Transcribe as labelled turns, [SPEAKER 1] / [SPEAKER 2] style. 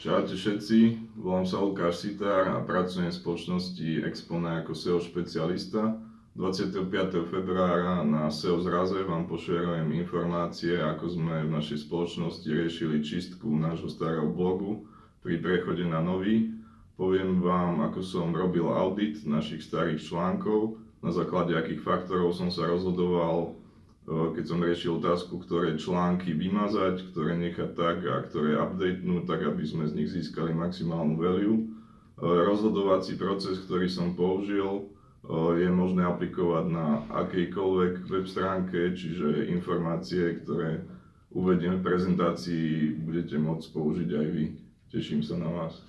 [SPEAKER 1] Čaute všetci, volám sa Lukáš Sitár a pracujem v spoločnosti Expone ako SEO špecialista. 25. februára na SEO zraze vám pošerujem informácie, ako sme v našej spoločnosti riešili čistku nášho starého blogu pri prechode na nový. Poviem vám, ako som robil audit našich starých článkov, na základe akých faktorov som sa rozhodoval keď som riešil otázku, ktoré články vymazať, ktoré nechať tak a ktoré updatenúť, tak aby sme z nich získali maximálnu value. E, rozhodovací proces, ktorý som použil, e, je možné aplikovať na akejkoľvek web stránke, čiže informácie, ktoré uvediem v prezentácii, budete môcť použiť aj vy. Teším sa na vás.